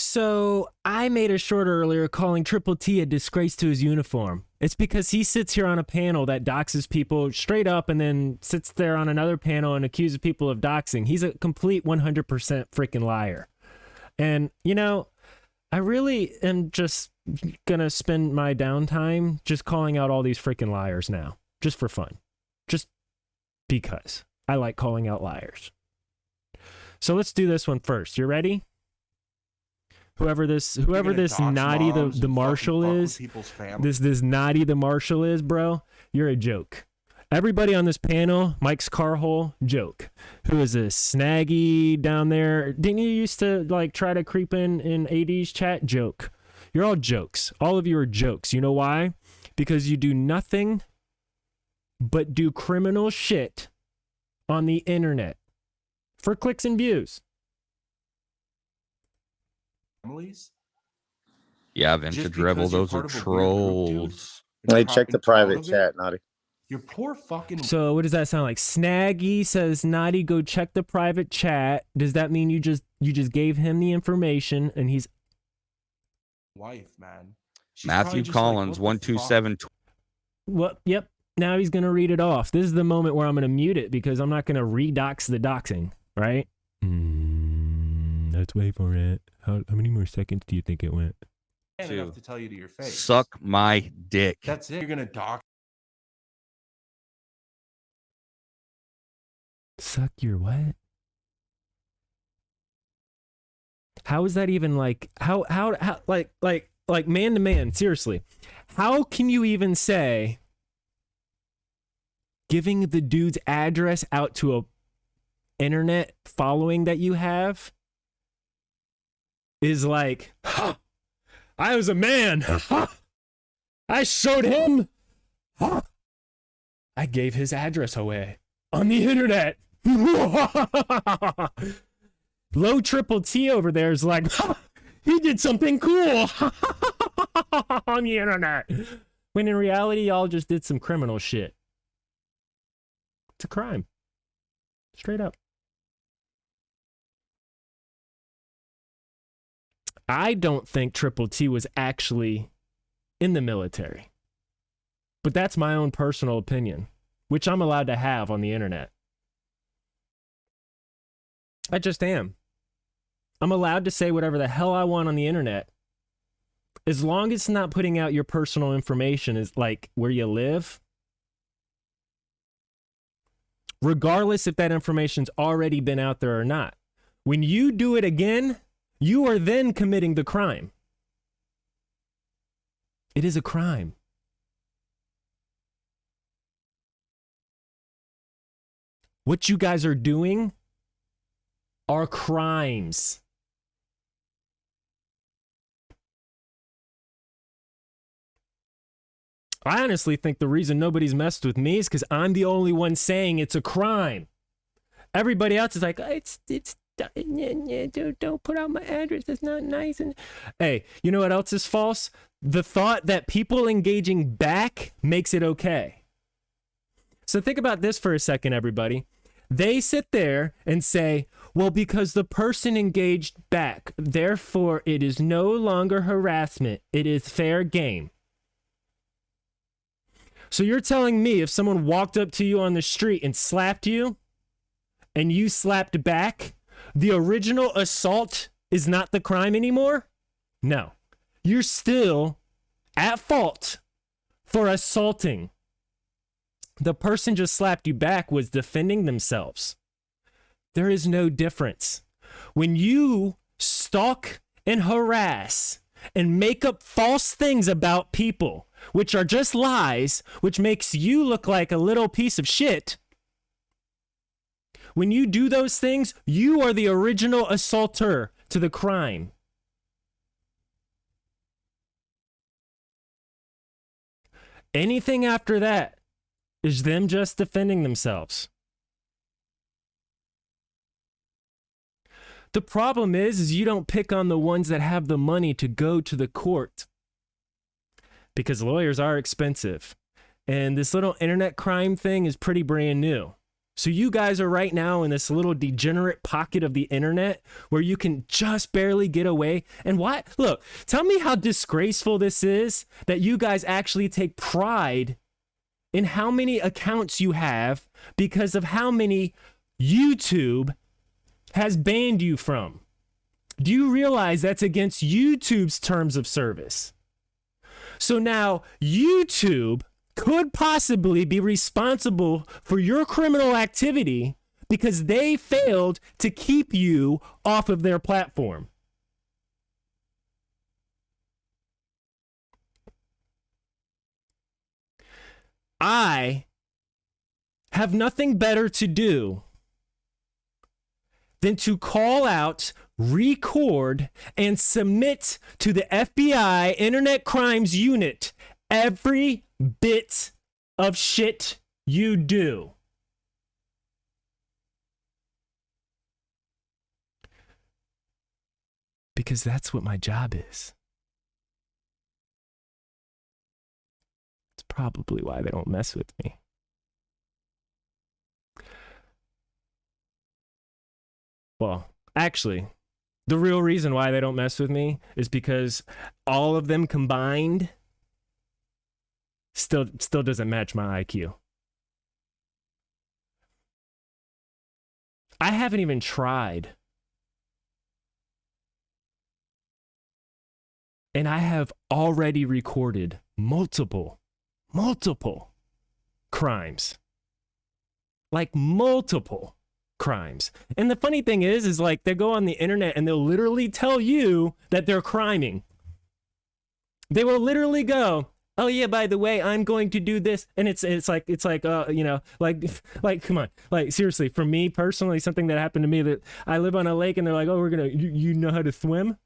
So I made a short earlier calling Triple T a disgrace to his uniform. It's because he sits here on a panel that doxes people straight up and then sits there on another panel and accuses people of doxing. He's a complete 100% freaking liar. And, you know, I really am just going to spend my downtime just calling out all these freaking liars now, just for fun. Just because I like calling out liars. So let's do this one first. You ready? Whoever this whoever this naughty the, the marshal is, this this naughty the marshal is, bro, you're a joke. Everybody on this panel, Mike's Carhole, joke. Who is this snaggy down there? Didn't you used to like try to creep in in 80s chat? Joke. You're all jokes. All of you are jokes. You know why? Because you do nothing but do criminal shit on the internet for clicks and views. Families. Yeah, just Vintage Rebel, those are part of a weird group, dude, trolls. and Hey, you're check the private chat, Naughty. Your poor fucking So what does that sound like? Snaggy says, "Naughty, go check the private chat." Does that mean you just you just gave him the information and he's wife, man. She's Matthew just like, Collins, "What the one two fuck?" seven. what? Yep. Now he's gonna read it off. This is the moment where I'm gonna mute it because I'm not gonna redox the doxing, right? Mm, let's wait for it. How, how many more seconds do you think it went? Two. enough to tell you to your face. Suck my dick. That's it. You're gonna dock. Suck your what? How is that even like how how how like like like man to man, seriously. How can you even say giving the dude's address out to a internet following that you have is like "Ha! I was a man. Ha! I showed him. Ha! I gave his address away on the internet. Low triple T over there is like, he did something cool on the internet. When in reality, y'all just did some criminal shit. It's a crime. Straight up. I don't think Triple T was actually in the military. But that's my own personal opinion, which I'm allowed to have on the internet. I just am. I'm allowed to say whatever the hell I want on the internet. As long as it's not putting out your personal information is like where you live. Regardless if that information's already been out there or not. When you do it again, you are then committing the crime. It is a crime. What you guys are doing are crimes. I honestly think the reason nobody's messed with me is because I'm the only one saying it's a crime. Everybody else is like, it's it's don't put out my address. That's not nice. And hey, you know what else is false? The thought that people engaging back makes it okay. So think about this for a second, everybody. They sit there and say, well, because the person engaged back, therefore it is no longer harassment, it is fair game. So you're telling me if someone walked up to you on the street and slapped you and you slapped back, the original assault is not the crime anymore? No. You're still at fault for assaulting. The person just slapped you back was defending themselves. There is no difference. When you stalk and harass and make up false things about people, which are just lies, which makes you look like a little piece of shit, when you do those things, you are the original assaulter to the crime. Anything after that is them just defending themselves. The problem is, is you don't pick on the ones that have the money to go to the court because lawyers are expensive. And this little internet crime thing is pretty brand new. So you guys are right now in this little degenerate pocket of the internet where you can just barely get away. And what? Look, tell me how disgraceful this is that you guys actually take pride in how many accounts you have because of how many YouTube has banned you from. Do you realize that's against YouTube's terms of service? So now YouTube could possibly be responsible for your criminal activity because they failed to keep you off of their platform. I have nothing better to do than to call out, record, and submit to the FBI Internet Crimes Unit every bit of shit you do. Because that's what my job is. It's probably why they don't mess with me. Well, actually, the real reason why they don't mess with me is because all of them combined still still doesn't match my IQ. I haven't even tried. And I have already recorded multiple, multiple crimes. Like multiple crimes. And the funny thing is, is like they go on the internet and they'll literally tell you that they're criming. They will literally go, oh yeah by the way i'm going to do this. And it's it's like it's like uh you know like like come on. Like seriously for me personally something that happened to me that i live on a lake and they're like oh we're gonna you, you know how to swim?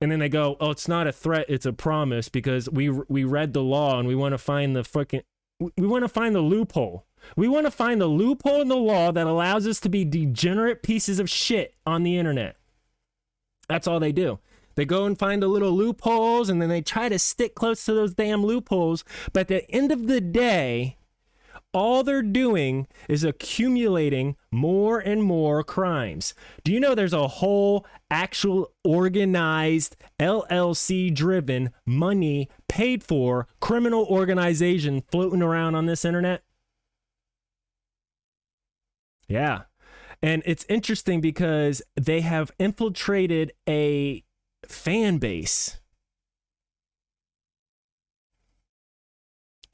And then they go oh it's not a threat it's a promise because we we read the law and we want to find the fucking we want to find the loophole. We want to find the loophole in the law that allows us to be degenerate pieces of shit on the internet. That's all they do they go and find the little loopholes and then they try to stick close to those damn loopholes. But at the end of the day, all they're doing is accumulating more and more crimes. Do you know there's a whole actual organized LLC driven money paid for criminal organization floating around on this internet? Yeah. And it's interesting because they have infiltrated a fan base.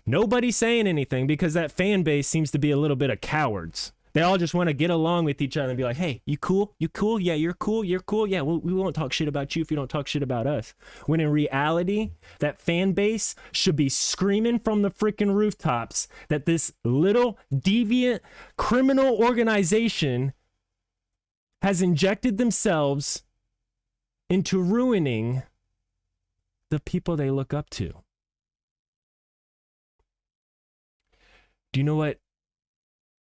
Nobody's saying anything because that fan base seems to be a little bit of cowards. They all just want to get along with each other and be like, hey, you cool? You cool? Yeah, you're cool. You're cool. Yeah, we won't talk shit about you if you don't talk shit about us. When in reality, that fan base should be screaming from the freaking rooftops that this little deviant criminal organization has injected themselves into ruining the people they look up to. Do you know what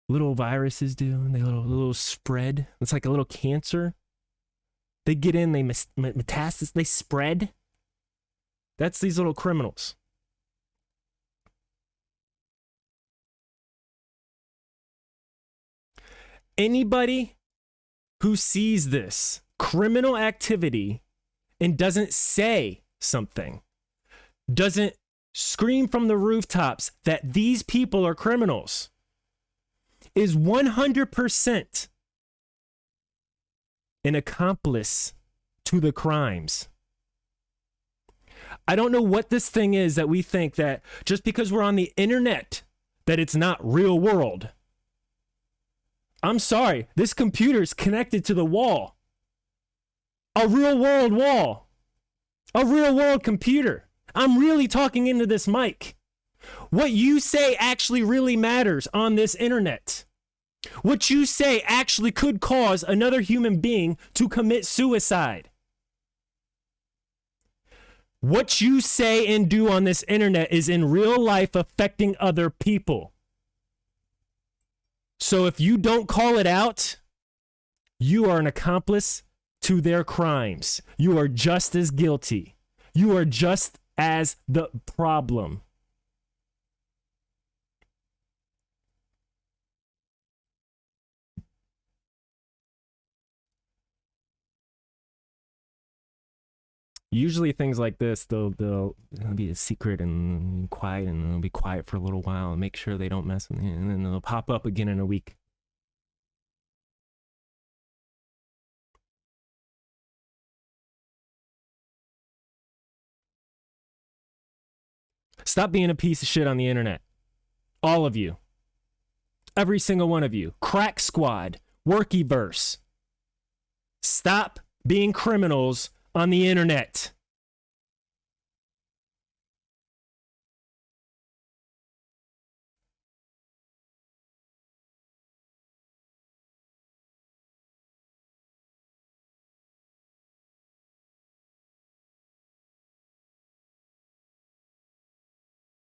little viruses do? They little little spread. It's like a little cancer. They get in, they metastasis, they spread. That's these little criminals. Anybody who sees this criminal activity and doesn't say something, doesn't scream from the rooftops that these people are criminals, is 100% an accomplice to the crimes. I don't know what this thing is that we think that just because we're on the internet that it's not real world. I'm sorry, this computer is connected to the wall a real world wall, a real world computer. I'm really talking into this mic. What you say actually really matters on this internet. What you say actually could cause another human being to commit suicide. What you say and do on this internet is in real life affecting other people. So if you don't call it out, you are an accomplice to their crimes. You are just as guilty. You are just as the problem. Usually things like this, they'll, they'll, they'll be a secret and quiet and they'll be quiet for a little while and make sure they don't mess with me. And then they'll pop up again in a week. Stop being a piece of shit on the internet. All of you. Every single one of you. Crack Squad, Workyverse. Stop being criminals on the internet.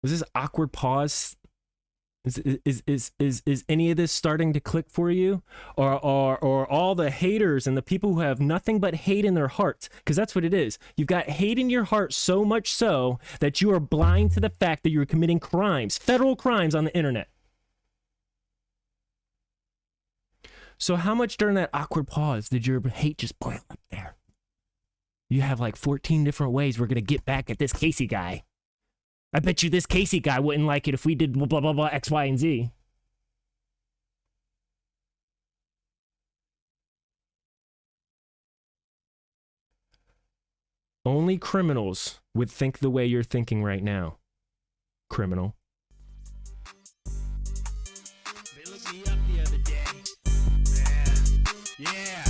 Was this awkward pause is, is is is is any of this starting to click for you, or or or all the haters and the people who have nothing but hate in their hearts? Because that's what it is. You've got hate in your heart so much so that you are blind to the fact that you're committing crimes, federal crimes on the internet. So how much during that awkward pause did your hate just boil up there? You have like 14 different ways we're gonna get back at this Casey guy. I bet you this Casey guy wouldn't like it if we did blah, blah, blah, blah, X, Y, and Z. Only criminals would think the way you're thinking right now. Criminal. They looked me up the other day. Yeah. Yeah.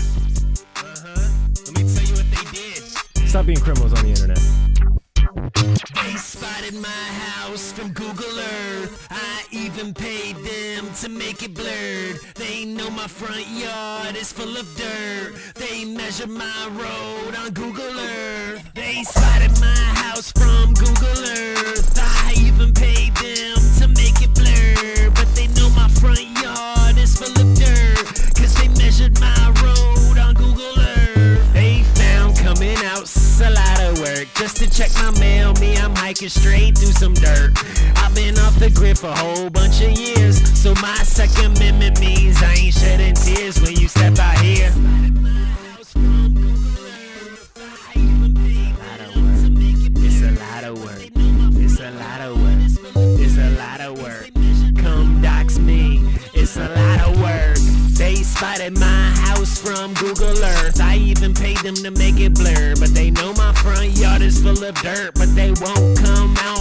Uh-huh. Let me tell you what they did. Stop being criminals on the internet. My house from Google Earth. I even paid them to make it blurred. They know my front yard is full of dirt. They measure my road on Google Earth. They spotted my house from Google Earth. Me, straight through some dirt. I've been off the grid for a whole bunch of years, so my second amendment means I ain't shedding tears when you step out here. It's a lot of work. It's a lot of work. It's a lot of work. Come dox me. It's a lot of work. They spotted my house from Google Earth. I even paid them to make it blur. But they know yard is full of dirt. But they won't come out